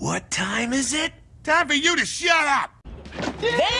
What time is it? Time for you to shut up! Damn!